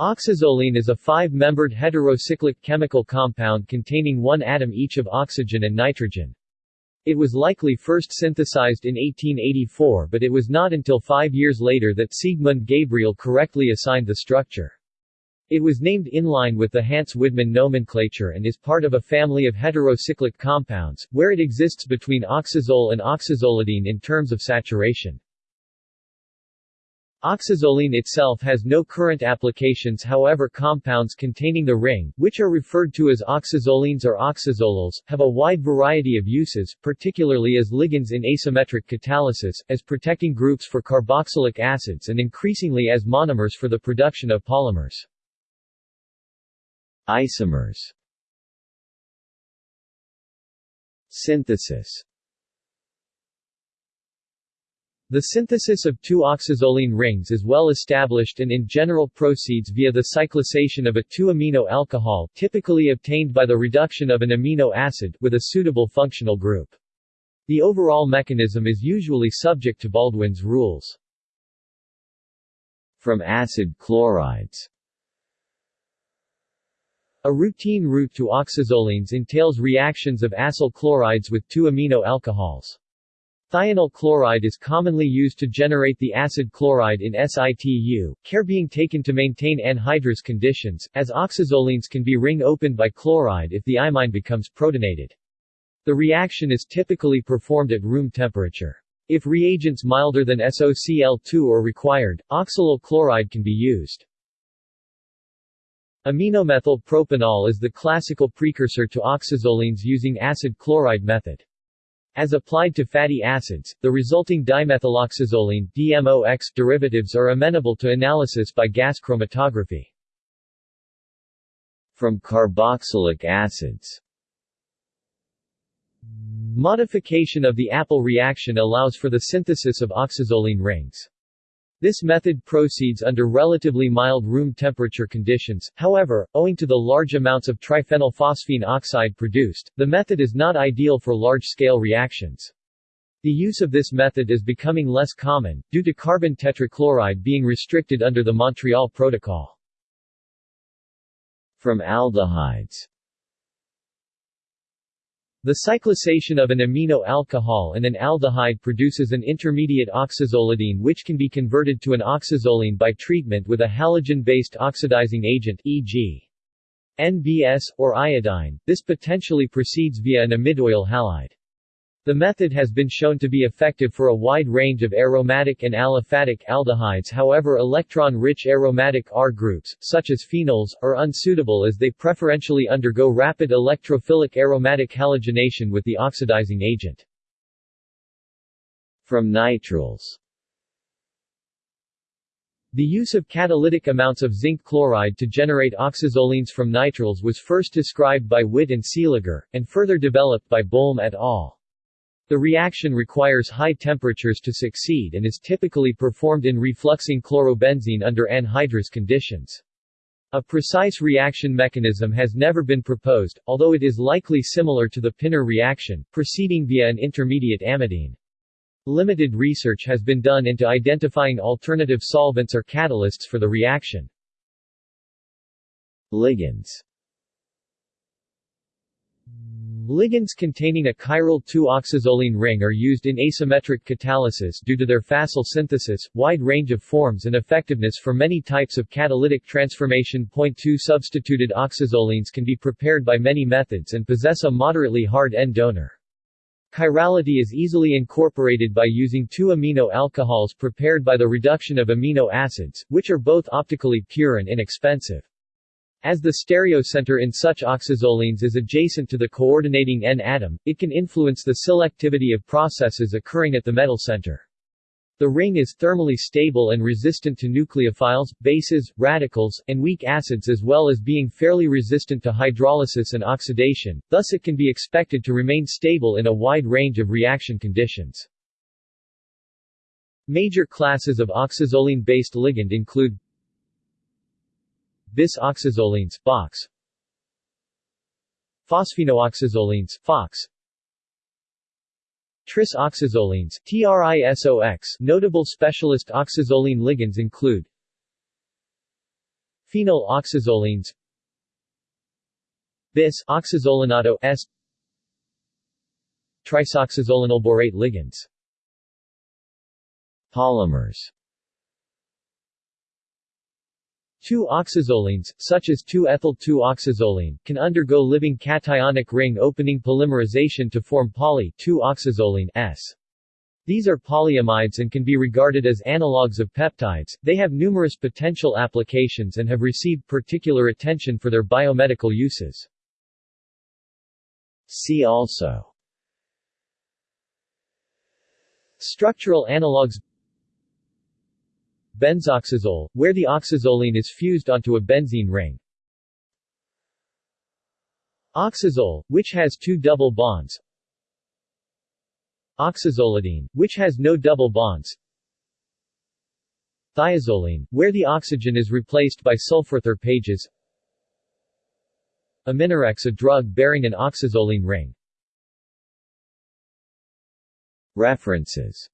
Oxazoline is a five-membered heterocyclic chemical compound containing one atom each of oxygen and nitrogen. It was likely first synthesized in 1884 but it was not until five years later that Siegmund Gabriel correctly assigned the structure. It was named in line with the Hantzsch-Widman nomenclature and is part of a family of heterocyclic compounds, where it exists between oxazole and oxazolidine in terms of saturation. Oxazoline itself has no current applications however compounds containing the ring, which are referred to as oxazolines or oxazolols, have a wide variety of uses, particularly as ligands in asymmetric catalysis, as protecting groups for carboxylic acids and increasingly as monomers for the production of polymers. Isomers Synthesis the synthesis of two oxazoline rings is well established and in general proceeds via the cyclisation of a 2-amino alcohol typically obtained by the reduction of an amino acid with a suitable functional group. The overall mechanism is usually subject to Baldwin's rules. From acid chlorides A routine route to oxazolines entails reactions of acyl chlorides with two amino alcohols. Thionyl chloride is commonly used to generate the acid chloride in situ, care being taken to maintain anhydrous conditions, as oxazolines can be ring-opened by chloride if the imine becomes protonated. The reaction is typically performed at room temperature. If reagents milder than SOCl2 are required, oxalyl chloride can be used. Aminomethyl propanol is the classical precursor to oxazolines using acid chloride method. As applied to fatty acids, the resulting dimethyloxazoline DMOX derivatives are amenable to analysis by gas chromatography. From carboxylic acids Modification of the Appel reaction allows for the synthesis of oxazoline rings. This method proceeds under relatively mild room temperature conditions, however, owing to the large amounts of triphenylphosphine oxide produced, the method is not ideal for large-scale reactions. The use of this method is becoming less common, due to carbon tetrachloride being restricted under the Montreal Protocol. From aldehydes the cyclisation of an amino alcohol and an aldehyde produces an intermediate oxazolidine which can be converted to an oxazoline by treatment with a halogen-based oxidizing agent e.g. NBS, or iodine. This potentially proceeds via an amidoyl halide. The method has been shown to be effective for a wide range of aromatic and aliphatic aldehydes however electron-rich aromatic R groups, such as phenols, are unsuitable as they preferentially undergo rapid electrophilic aromatic halogenation with the oxidizing agent. From nitriles the use of catalytic amounts of zinc chloride to generate oxazolines from nitriles was first described by Witt and Seeliger, and further developed by Bolm et al. The reaction requires high temperatures to succeed and is typically performed in refluxing chlorobenzene under anhydrous conditions. A precise reaction mechanism has never been proposed, although it is likely similar to the Pinner reaction, proceeding via an intermediate amidine. Limited research has been done into identifying alternative solvents or catalysts for the reaction. Ligands Ligands containing a chiral 2-oxazoline ring are used in asymmetric catalysis due to their facile synthesis, wide range of forms and effectiveness for many types of catalytic transformation. Point 2 Substituted oxazolines can be prepared by many methods and possess a moderately hard N-donor. Chirality is easily incorporated by using two amino alcohols prepared by the reduction of amino acids, which are both optically pure and inexpensive. As the stereocenter in such oxazolines is adjacent to the coordinating N-atom, it can influence the selectivity of processes occurring at the metal center. The ring is thermally stable and resistant to nucleophiles, bases, radicals, and weak acids as well as being fairly resistant to hydrolysis and oxidation, thus it can be expected to remain stable in a wide range of reaction conditions. Major classes of oxazoline-based ligand include bis oxazolines box phosphinoxazolines PHOX. Tris oxazolines TRISOX Notable specialist oxazoline ligands include Phenyl oxazolines Bis oxazolinato S Trisoxazolinylborate ligands. Polymers 2-oxazolines, such as 2-ethyl-2-oxazoline, can undergo living cationic ring opening polymerization to form poly-2-oxazoline S. These are polyamides and can be regarded as analogues of peptides. They have numerous potential applications and have received particular attention for their biomedical uses. See also Structural analogues Benzoxazole, where the oxazoline is fused onto a benzene ring. Oxazole, which has two double bonds. Oxazolidine, which has no double bonds. Thiazoline, where the oxygen is replaced by sulfur pages. Aminorex a drug bearing an oxazoline ring. References